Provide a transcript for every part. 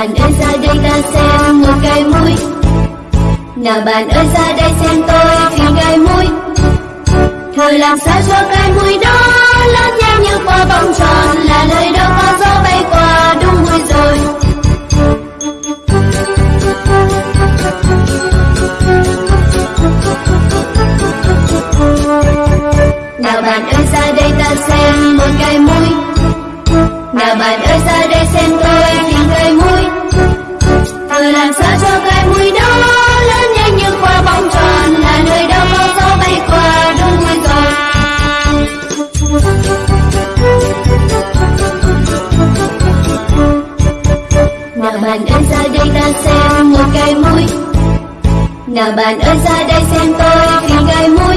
bạn ơi ra đây ta xem một cái mũi. Nào bạn ơi, ra đây xem tôi phim cái mũi. Thử làm sao cho cái mũi đó lớn nhanh như quả bóng tròn, là nơi đó có gió bay qua, đúng mũi rồi. Nào bạn ơi, ra đây ta xem một cái mũi. Nào bạn ơi, ra đây xem tôi tìm cái mũi từ làm sao cho cái mũi đó, lớn nhanh như quả bóng tròn, Là nơi đâu có gió bay qua đúng mũi rồi Nào bạn ơi, ra đây ta xem một cái mũi Nào bạn ơi, ra đây xem tôi vì cái mũi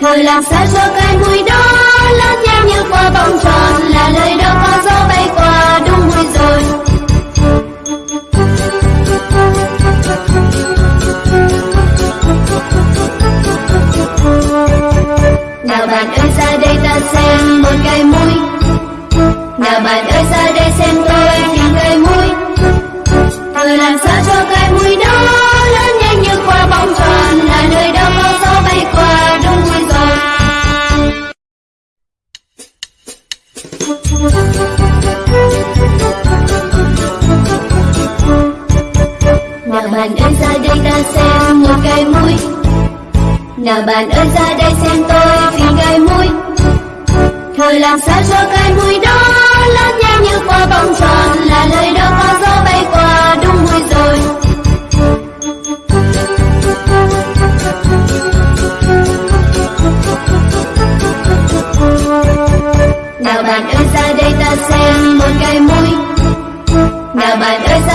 Thời làm sao cho cái mũi đó, lớn nhanh Nào bạn ơi, ra đây xem tôi vì cái mũi. Thời làm sao cho cái mũi đó lớn nhanh như quả bóng tròn, Là lời đó có gió bay qua, đúng mũi rồi. Nào bạn ơi, ra đây ta xem một cái mũi. Nào bạn ơi, ra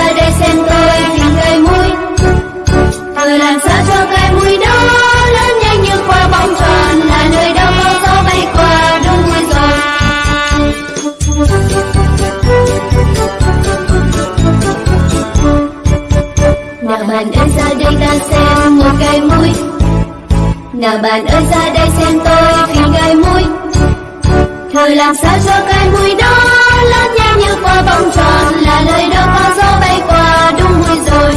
bạn ơi ra đây ta xem một cái mũi. Nào bạn ơi, ra đây xem tôi khi cái mũi. Thử làm sao cho cái mũi đó lớn nhanh như quả bóng tròn, Là lời đó có gió bay qua, đúng mũi rồi.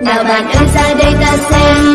Nào bạn ơi, ra đây ta xem